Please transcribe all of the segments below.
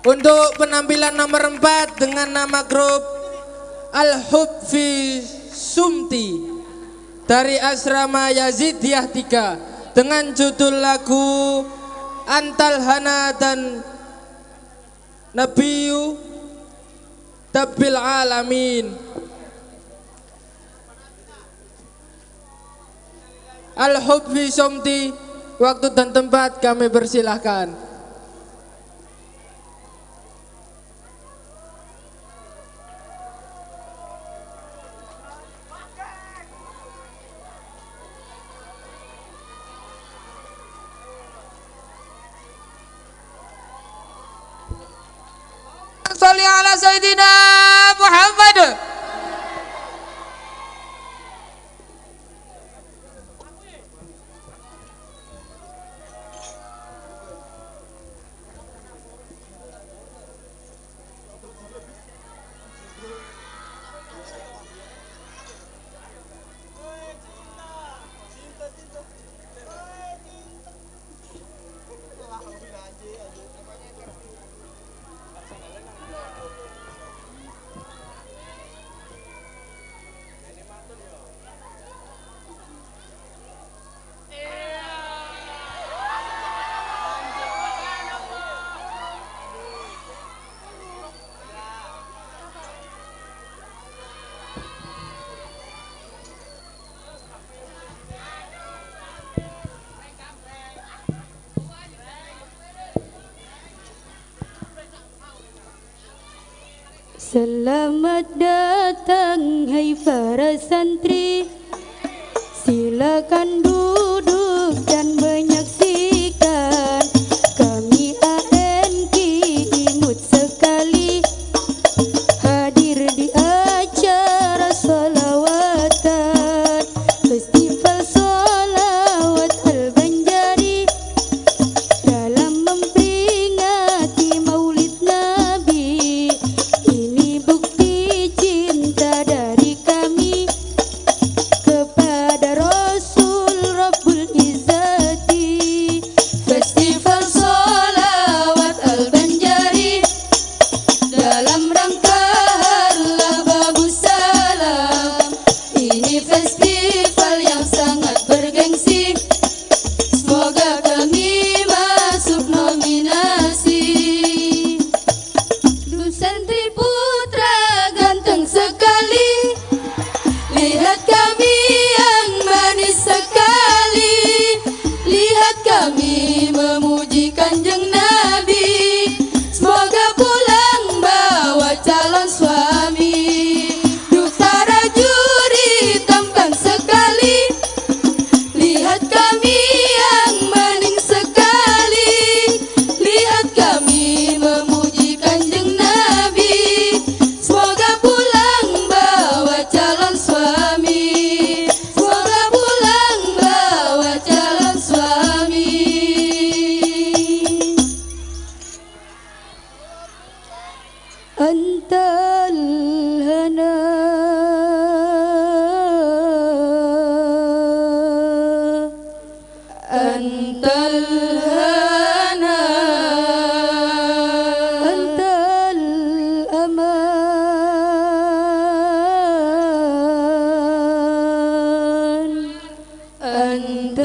Untuk penampilan nomor 4 dengan nama grup Al-Hubfi Sumti dari asrama Yazidiyah 3 dengan judul lagu Antal Hana dan Nabiyu Tabil Alamin. Al-Hubfi Sumti waktu dan tempat kami persilahkan. ala Sayyidina Muhammad. Selamat datang hai para santri. Silakan duduk أنت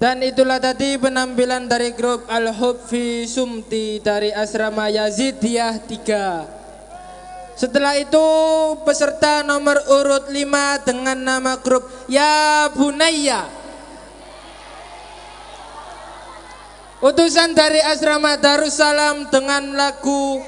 Dan itulah tadi penampilan dari grup Al-Hub fi Sumti dari asrama Yazidiyah 3. Setelah itu peserta nomor urut 5 dengan nama grup Ya Bunaya. Utusan dari asrama Darussalam dengan lagu